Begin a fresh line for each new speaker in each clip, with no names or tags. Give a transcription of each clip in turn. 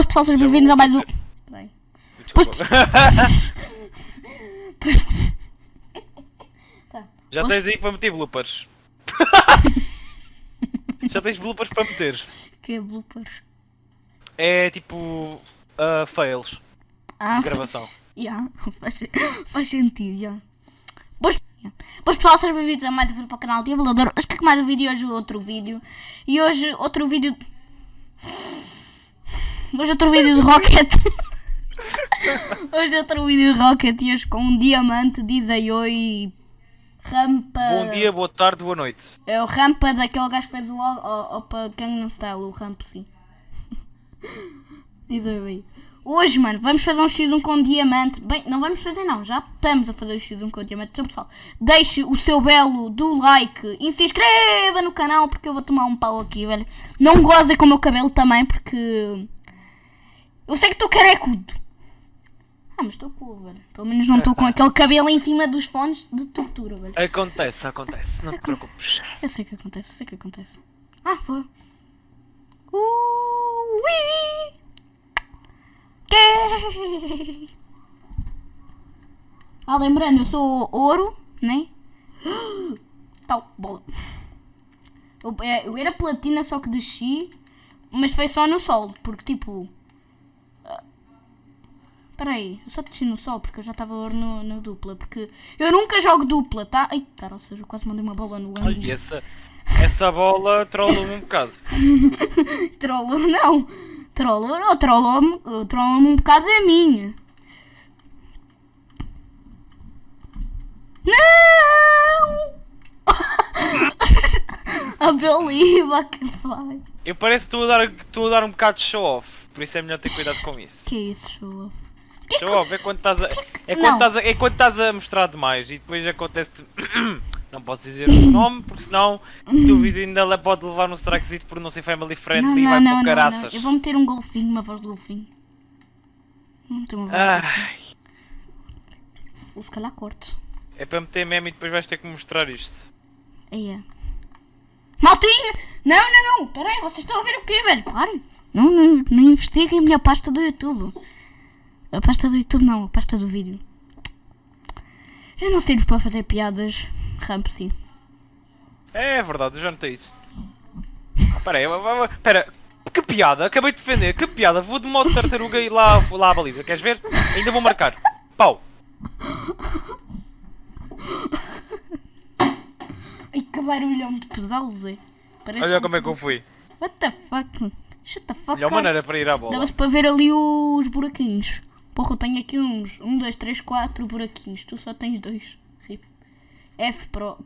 boas pessoal, sejam bem-vindos a mais um. Peraí.
Desculpa.
Tá.
Já tens aí para meter bloopers. Já tens bloopers para meter.
Que é bloopers?
É tipo. ah, fails.
Ah,
Gravação.
Yeah, faz, faz sentido, já. Boas, yeah. Boas pessoal, sejam bem-vindos a mais um vídeo para o canal de Evalador. Hoje que mais um vídeo, hoje outro vídeo. E hoje outro vídeo. Hoje outro vídeo de Rocket. hoje outro vídeo de Rocket e hoje com um diamante, dizem oi. Rampa.
Bom dia, boa tarde, boa noite.
É o Rampa daquele gajo que fez o Opa Gangnam Style, o Rampa sim. Diz aí aí. Hoje, mano, vamos fazer um X1 com diamante. Bem, não vamos fazer não, já estamos a fazer o X1 com diamante. Então, pessoal, deixe o seu belo do like e se inscreva no canal porque eu vou tomar um pau aqui, velho. Não gozem com o meu cabelo também porque... Eu sei que estou carecudo. Ah, mas estou cool, velho. Pelo menos não estou com aquele cabelo em cima dos fones de tortura, velho.
Acontece, acontece, não te preocupes.
Eu sei que acontece, eu sei que acontece. Ah, foi. Ui! Que? Ah, lembrando, eu sou ouro, né? Tal, bola. Eu, é, eu era platina, só que desci, mas foi só no sol, porque tipo. Espera aí, eu só desci no sol porque eu já estava no, no dupla. Porque eu nunca jogo dupla, tá? Ai, cara, ou seja, eu quase mandei uma bola no ângulo.
Olha, essa, essa bola trollou-me um bocado.
Trollou não. Trollou não. Trollou-me trollou um bocado a minha. Não! I believe I can fly.
Eu parece que estou a dar, estou a dar um bocado de show off, por isso é melhor ter cuidado com isso.
Que é isso, show
Show off é quando estás a, é
Não.
quando estás a, é quando estás a mostrar demais e depois acontece não posso dizer o nome porque senão o teu vídeo ainda pode levar um strikezito por não ser family
Não,
friendly e
não,
vai
não,
para
não,
o
não.
caraças.
Eu vou meter um golfinho, uma voz de golfinho. Não tem uma voz
Ai,
golfinho. Ou se calhar corto.
é para meter meme e depois vais ter que mostrar isto.
É. Maltinha! Não, não, não! Peraí, vocês estão a ver o quê, velho? Parem! Não, não, não investiguem a minha pasta do YouTube. A pasta do YouTube não, a pasta do vídeo. Eu não sirvo para fazer piadas. Ramp sim.
É verdade, eu já notei isso. Espera aí, vai- vai- vai- espera, que piada, acabei de defender, que piada, vou de modo tartaruga e lá, lá à baliza, queres ver? Ainda vou marcar. Pau!
Ai que barulhão de pesado, Zé. Parece
Olha como é que eu fui.
What the fuck? Shut the fuck
Melhor maneira para ir à bola.
Dava-se para ver ali os buraquinhos. Porra, eu tenho aqui uns. Um, dois, três, quatro buraquinhos. Tu só tens dois. Rip. F Pro.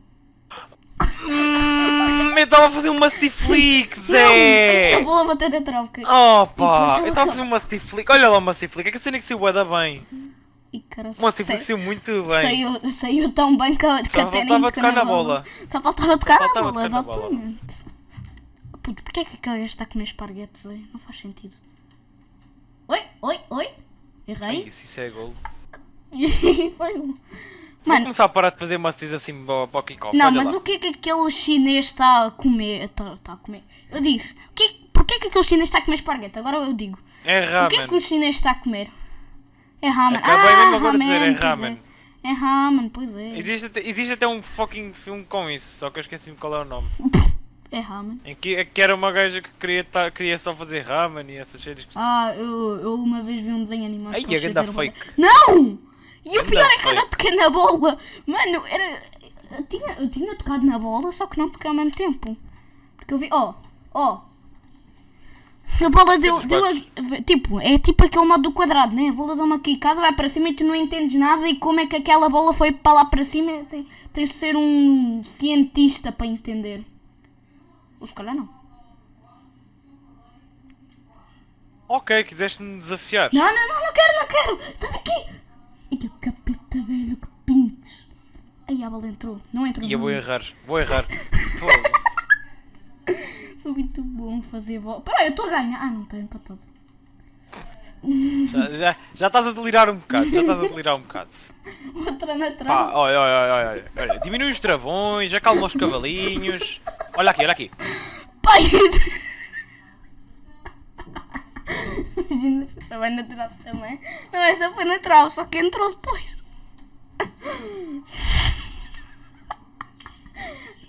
Hum, eu estava a fazer um Musty Flick,
A
Zé!
bola bateu na troca.
Oh pá, eu estava a fazer um Musty Flick, olha lá o Musty Flick, é que a cena que saiu bué da bem.
E cara,
O Musty Flick saiu muito bem.
saiu, saiu tão bem que, a- que
Só
nem
faltava
tocou
tocar na bola.
Só faltava tocar na bola,
tocar na bola.
exatamente. Puto, porquê é que aquele gajo está a comer esparguetes aí? Não faz sentido. Oi, oi, oi. Errei.
Isso, isso é gol.
Foi um.
Vou
Mano,
começar a parar de fazer Musties assim para o kickoff,
Não, mas
lá.
o que é que aquele chinês está a comer? Está, está a comer. Eu disse, o que, porquê é que aquele chinês está a comer esparguete? Agora eu digo.
É
O que é
ramen.
que o chinês está a comer? É ramen.
Acabei
ah,
mesmo agora de dizer, é ramen.
É. é ramen, pois é.
Existe existe até um fucking filme com isso, só que eu esqueci-me qual é o nome.
É ramen.
Em que, que era uma gaja que queria, ta- queria só fazer ramen e essas séries que...
Ah, eu, eu uma vez vi um desenho animado.
Ai,
que eles
a ganda fake.
Não! E o pior é que eu não toquei na bola. Mano, era. Eu tinha, eu tinha tocado na bola, só que não toquei ao mesmo tempo. Porque eu vi. Ó, ó. A bola deu.
Temos
deu
vários.
a- tipo, é tipo aquele modo do quadrado, né? A bola dá uma quicada, vai para cima e tu não entendes nada. E como é que aquela bola foi para lá para cima? Tem- Tens de ser um cientista para entender. Ou se calhar não.
Ok, quiseste-me desafiar.
Não, não, não, não quero, não quero! Sai daqui! E que capeta velho, que pintes! Aí a bola entrou. Não entrou.
E eu vou errar, vou errar.
Sou muito bom fazer bola. Peraí, eu estou a ganhar. Ah, não estou empatado.
já, já, já estás a delirar um bocado, já estás a delirar um bocado.
Outra na
Pá,
trave.
olha, olha, olha, olha, olha, diminui os travões, acalma os cavalinhos. Olha aqui, olha aqui.
Pai! Imagina se só vai natural também. Não é só foi natural, só que entrou depois.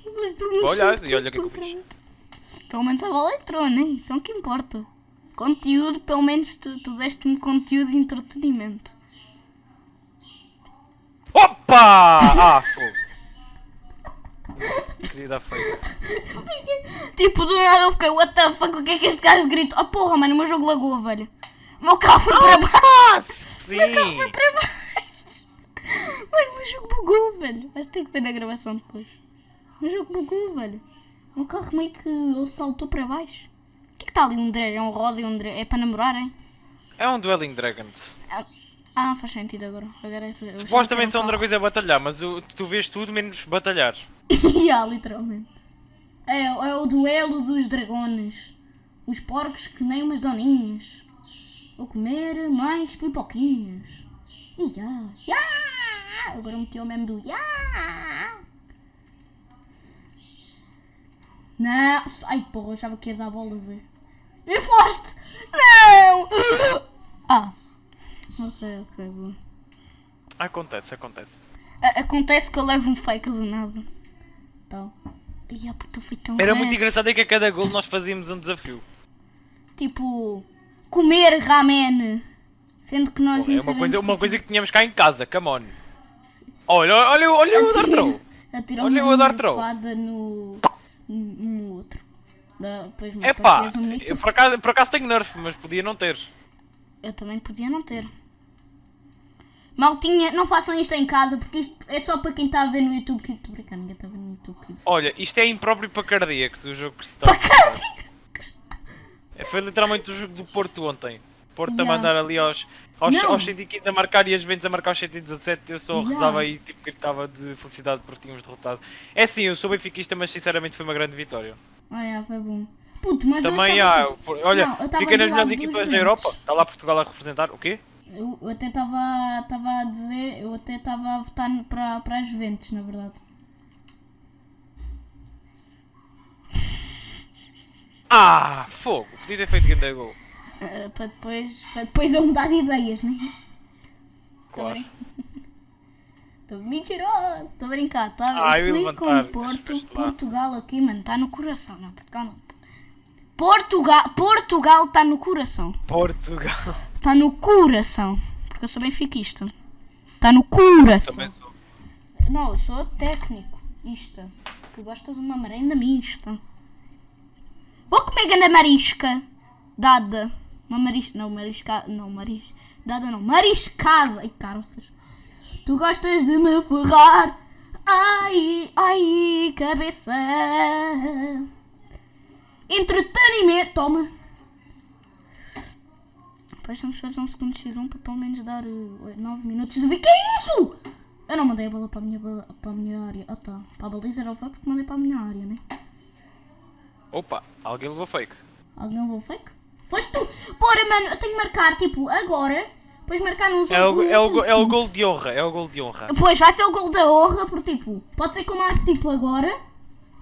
Não
Olha, e olha o que eu
completamente. Pelo menos a bola entrou, né? Isso é o que importa. Conteúdo, pelo menos tu, tu deste-me conteúdo de entretenimento.
Opa! Ah, fogo. Feio.
Tipo, do nada eu fiquei, what the fuck, o que é que este gajo grita? Oh porra, mano, o meu jogo lagou, velho. O meu carro foi para baixo.
Sim!
Foi para baixo. Mano, o meu jogo bugou, velho. Vais ter que ver na gravação depois. O meu jogo bugou, velho. O meu carro meio que ele saltou para baixo. O que é que está ali? Um drag, é um rosa e um drag. É para namorar, hein?
É um Dueling Dragons.
Ah, faz sentido agora. agora é,
Supostamente são
um
coisa a batalhar, mas o- tu vês tudo menos batalhar.
yeah, literalmente. É, é o duelo dos dragões. Os porcos que nem umas doninhas. Vou comer mais pipoquinhas. Já. Ya! Agora meteu o meme do ya! Não! Ai porra, eu achava que ias à bola, Zé. E foste! Não! Ah! Ok, ok, boa.
Acontece, acontece.
A- Acontece que eu levo um fake do nada. Tal. Ai, a puta foi tão
Era muito engraçado é que a cada gol nós fazíamos um desafio.
Tipo, comer ramen. Sendo que nós nem
é uma coisa, uma
cozinhar.
coisa que tínhamos cá em casa, come on. Olha, olha, olha o.
Atira
Olha
uma
o Throw.
almofada no, outro. Da,
Epá, eu por acaso, por acaso tenho nerf, mas podia não ter.
Eu também podia não ter. Maltinha, não façam isto em casa porque isto é só para quem está a ver no YouTube Kids. Estou brincando, ninguém está a ver no YouTube Kids.
Olha, isto é impróprio para cardíacos, o jogo que se está
Para cardíacos!
É, Foi literalmente o jogo do Porto ontem. Porto a
Yeah.
mandar ali aos, aos,
Não.
aos 115 a marcar e as Juventus a marcar aos 117. Eu só
Yeah.
rezava e tipo, gritava de felicidade porque tínhamos derrotado. É sim, eu sou benfiquista, mas sinceramente foi uma grande vitória.
Ah, é, foi bom. Puto, mas
Também há,
que-
olha,
Não,
fica nas melhores equipas da. Europa. Está lá Portugal a representar, o quê?
Eu, eu até estava a dizer, eu até estava a votar para, para as Juventus, na verdade.
Ah, fogo! Podia ter feito grande gol.
Eh, para, depois, para depois eu mudar de ideias, né?
Claro.
Estou mentiroso, estou a brincar, tá?
Ah, eu
eu
ia
fui com
levantar,
Porto. Portugal aqui, mano, está no coração, não, Portugal não. Portugal, Portugal está no coração.
Portugal.
Está no coração. Porque eu sou benfiquista. Está no coração.
Também sou.
Não, eu sou técnico. Isto. Que gosta de uma merenda mista. Vou comer ganda marisca. Dada. Uma marisca. Não, marisca. Não, maris. Dada não. Mariscada. Ai, caroças. Tu gostas de me ferrar. Ai, ai, cabeça. Entretenimento. Toma. Depois vamos fazer um segundo X1 para pelo menos dar 9 minutos de vídeo. Que é isso? Eu não mandei a bola para a minha, para a minha área. Ah tá. Para a baliza não foi porque mandei para a minha área, né?
Opa, alguém levou fake.
Alguém levou fake? Foste tu! Bora, mano, eu tenho que marcar, tipo, agora. Depois marcar nos
É o, é, o, é o gol de honra, é o gol de honra.
Pois, vai ser o gol da honra, porque tipo, pode ser que eu marque tipo agora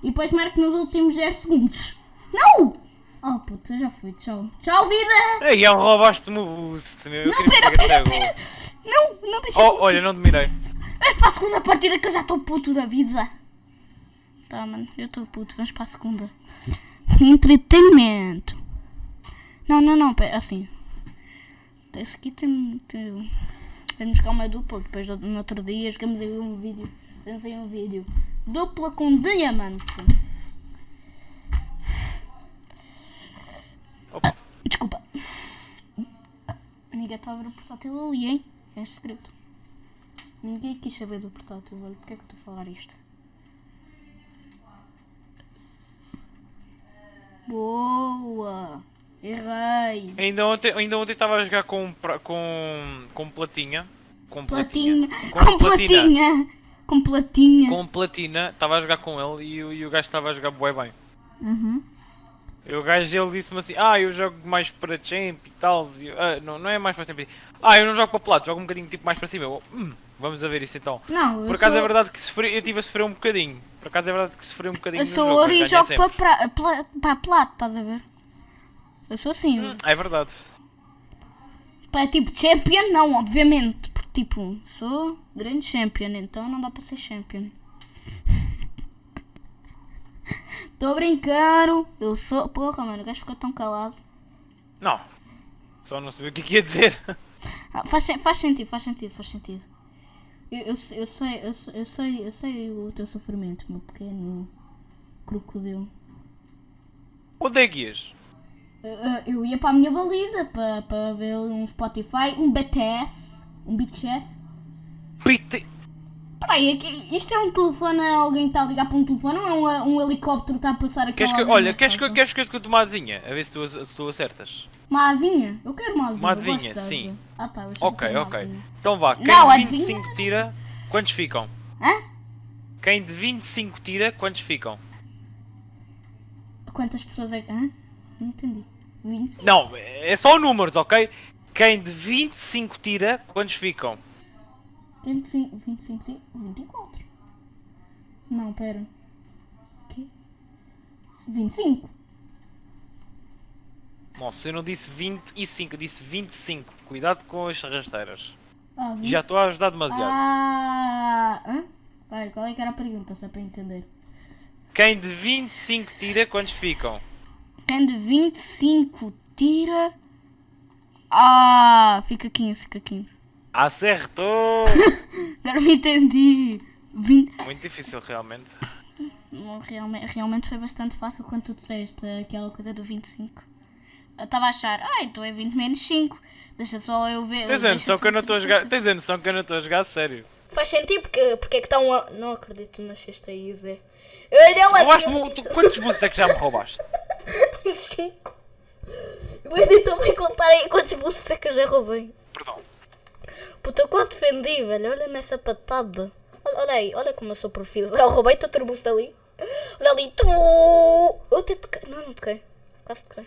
e depois marque nos últimos 0 segundos. Não! Oh puta, eu já fui, tchau. Tchau, vida!
Ei, eu roubaste-me o boost, meu. Eu
Não, pera, pera,
até
pera! Não, não deixa
Oh, olha, não te mirei.
Vamos para a segunda partida que eu já estou puto da vida. Tá, mano, eu estou puto. Vamos para a segunda. Entretenimento. Não, não, não, pera, assim. Esse aqui tem. tem... Vamos jogar uma dupla. Depois no outro dia jogamos aí um vídeo. Fizemos aí um vídeo. Dupla com diamante.
Opa.
Desculpa. Ninguém está a ver o portátil ali, hein? É segredo. Ninguém quis saber do portátil, olha. Porquê é que eu estou a falar isto? Boa! Errei!
Ainda ontem ainda ontem estava a jogar com, com, com platinha. Com
Platinha!
Com,
Com
platina.
platinha! Com platinha!
Com platina, estava a jogar com ele e, o- e o gajo estava a jogar bué bem.
Uhum.
E o gajo ele disse-me assim, ah, eu jogo mais para champ e tal. E eu, "Ah, não, não é mais para champ. Ah, eu não jogo para plato, jogo um bocadinho tipo mais para cima. Eu, "Hum, vamos a ver isso então.
Não, eu
Por acaso
sou,
é verdade que sofri, eu estive a sofrer um bocadinho. Por acaso é verdade que sofri um bocadinho
eu sou ouro e jogo para pra, pra, plato, estás a ver? Eu sou assim.
Hum, É verdade.
Pá, tipo, champion não, obviamente. Porque, tipo, sou grande champion, então não dá para ser champion. Tô brincando. Eu sou. Porra, mano, o gajo ficou tão calado.
Não. Só não sabia o que é que ia dizer.
Ah, faz, faz sentido, faz sentido, faz sentido. Eu, eu, sei- eu sei, eu sei, eu sei, eu sei o teu sofrimento, meu pequeno crocodilo.
Onde é que ias?
Eu, eu- eu ia para a minha baliza para para ver um Spotify, um BTS, um BTS.
Pite...
Que isto é um telefone, alguém está a ligar para um telefone ou é um, um helicóptero que está a passar
Queres que, olha, queres que, queres que eu te conte uma asinha? A ver se tu, se tu acertas.
Uma asinha? Eu quero uma asinha.
Uma
asa.
sim.
Ah tá,
Ok, ok.
asinha.
Então vá, quem
Não,
de
adivinha
25 tira, quantos ficam?
Hã?
Quem de 25 tira, quantos ficam?
Quantas pessoas é que... Hã? Não entendi. 25?
Não, é só números, ok? Quem de 25 tira, quantos ficam?
25, 25, tem 24. Não, pera. O quê? 25.
Nossa, eu não disse 25, eu disse 25. Cuidado com as rasteiras.
Ah,
já estou a ajudar demasiado.
Ah, hã? Pai, qual é que era a pergunta, só para entender?
Quem de 25 tira, quantos ficam?
Quem de 25 tira... Ah, fica 15, fica 15.
Acertou!
Agora me entendi. 20...
Muito difícil, realmente.
Não, Realmente, realmente foi bastante fácil quando tu disseste aquela coisa do 25. Eu estava a achar, ah, então é 20 menos 5. Deixa só eu ver.
Tens a noção
só
que eu não estou a jogar. Tens a noção que eu não estou a jogar a sério.
Faz sentido porque, porque é que estão a... Não acredito na sexta aí, Zé. Eu não acredito.
tu- Quantos boosts é que já me roubaste?
Uns 5. O editor vai contar aí quantos boosts é que eu já roubei.
Perdão.
Puta, eu quase defendi, velho. Olha-me essa patada. Olha, olha aí, olha como eu sou profissional. Eu roubei-te boost ali. Olha ali, tu. Eu até toquei. Não, não toquei. Quase toquei.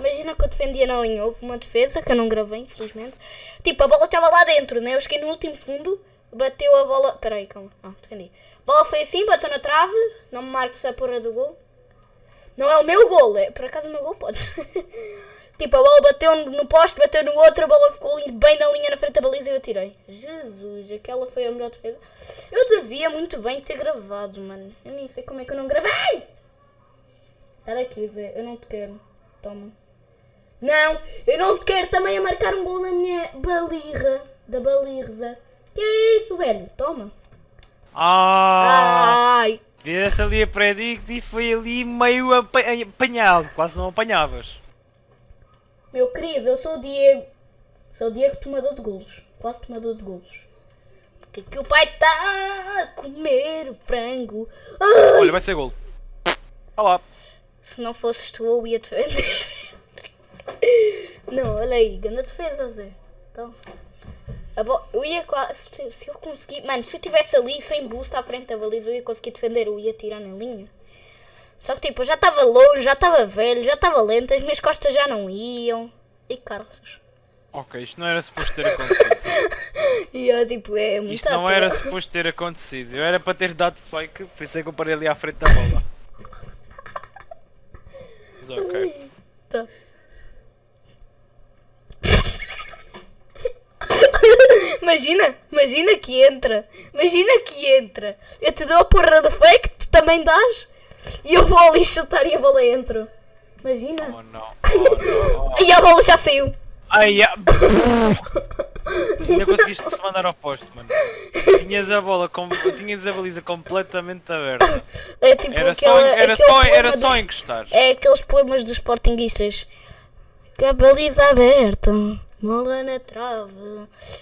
Imagina que eu defendia na linha. Houve uma defesa que eu não gravei, infelizmente. Tipo, a bola estava lá dentro, né? Eu cheguei no último segundo, bateu a bola. Peraí, calma. Ah, defendi. A bola foi assim, bateu na trave. Não me marques a porra do gol. Não é o meu gol, é por acaso o meu gol pode. tipo, a bola bateu no poste, bateu no outro, a bola ficou ali bem na linha na frente da baliza e eu tirei. Jesus, aquela foi a melhor defesa. Eu devia muito bem ter gravado, mano. Eu nem sei como é que eu não gravei. Sai daqui, Zé, eu não te quero. Toma. Não, eu não te quero também a marcar um gol na minha balirra. Da balirza. Que é isso, velho? Toma.
Ah!
Ai.
Fizeste ali a predict e foi ali meio apa- apanhado. Quase não apanhavas.
Meu querido, eu sou o Diego. Sou o Diego tomador de golos. Quase tomador de golos. Porque que o pai está a comer frango. Ai,
Olha, vai ser gol. Olá.
se não fosses tu, eu ia defender. não, olha aí, grande defesa, Zé. Então, eu ia quase. Se, se eu conseguir. Mano, se eu estivesse ali sem boost à frente da baliza, eu ia conseguir defender. Eu ia tirar na linha. Só que tipo, eu já estava longe, já estava velho, já estava lento, as minhas costas já não iam. E caraças.
Ok, isto não era suposto ter acontecido.
E eu tipo, é muito
Isto não era suposto ter acontecido. Eu era para ter dado fake, por isso é que eu parei ali à frente da bola. Mas ok.
Tá. Imagina, imagina que entra. Imagina que entra. Eu te dou a porra do fake, tu também dás. E eu vou ali chutar e a bola entra. Imagina.
Oh não. Oh, não.
E a bola já saiu.
Ai, ah. Ainda conseguiste te mandar ao posto, mano. Tinhas a bola, com... tinhas a baliza completamente aberta.
É tipo
Era
aquela,
só, era só, era só
dos-
encostar.
É aqueles poemas dos sportinguistas. Com a baliza aberta, mola na trave,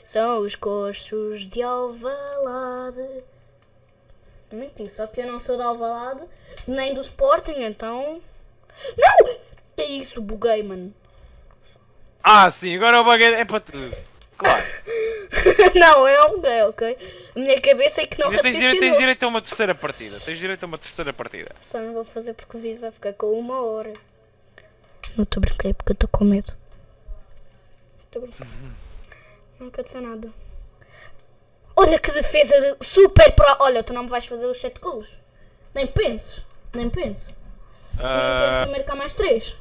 são os coxos de Alvalade. Só que eu não sou de Alvalade, nem do Sporting, então... Não! Que é isso, buguei, mano.
Ah, sim, agora o baguete é para tudo. Claro.
não, eu não buguei, ok? A minha cabeça é que não
Ainda tens, direito, tens
raciocinou.
direito a uma terceira partida. Tens direito a uma terceira partida.
Só não vou fazer porque o vídeo vai ficar com uma hora. Não estou brinquei porque eu estou com medo. Estou brincando. Não aconteceu nada. Olha que defesa de- super pro. Olha, tu não me vais fazer os 7 golos. Nem penses. Nem penses. Nem penses
Ah,
em marcar mais 3.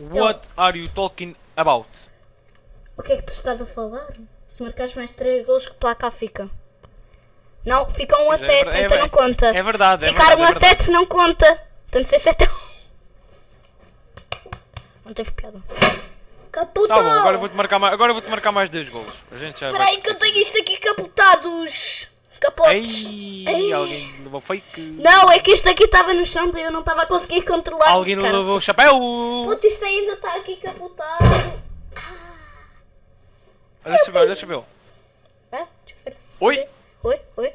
what are you talking about?
O que é que tu estás a falar? Se marcares mais 3 gols, que placa fica? Não, fica 1 a
Pois é,
7,
é
então
ver-
não conta.
é verdade, é
Ficar
verdade,
1
é
a
verdade.
7 não conta. Tem de ser 7 a 1. Não teve piada. Caputou!
Tá bom, agora vou-te marcar, mais- agora vou-te marcar mais dois golos. A gente já
Espera
vai...
aí que eu tenho isto aqui caputados. Capotes.
Ei,
Ei.
alguém levou fake.
Não, é que isto aqui estava no chão e eu não estava a conseguir controlar.
Alguém não
Caraças.
levou o chapéu.
Puta, isto ainda está aqui capotado.
Olha, deixa eu ver, olha, deixa eu ver.
É? Deixa eu ver.
Oi?
Oi, oi.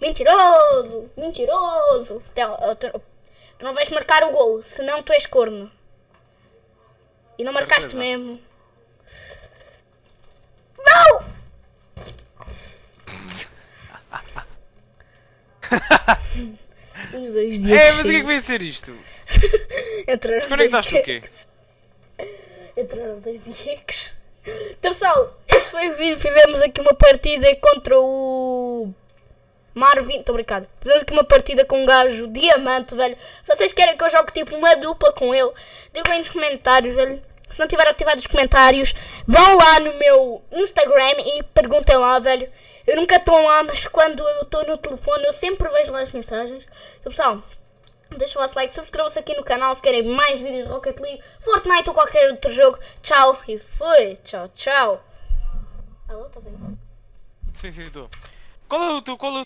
Mentiroso! Mentiroso! Uh, Tu tu não vais marcar o gol, senão tu és corno. E não marcaste
Certeza.
mesmo. Não! Os dois dias.
É, mas o que é que vai ser isto?
Entraram dois
Conectaste o quê?
Entraram dois Diegues. Então pessoal, este foi o vídeo. Fizemos aqui uma partida contra o Marvin. Estou a brincar. Fizemos aqui uma partida com um gajo diamante, velho. Se vocês querem que eu jogue tipo uma dupla com ele, digam aí nos comentários, velho. Se não tiver ativado os comentários, vão lá no meu Instagram e perguntem lá, velho. Eu nunca estou lá, mas quando eu estou no telefone eu sempre vejo lá as mensagens. Então pessoal, Deixa o vosso like, subscrevam-se aqui no canal se querem mais vídeos de Rocket League, Fortnite ou qualquer outro jogo. Tchau e fui. Tchau, tchau. Alô, estás aí?
Sim, sim, estou. Qual é o teu, qual é o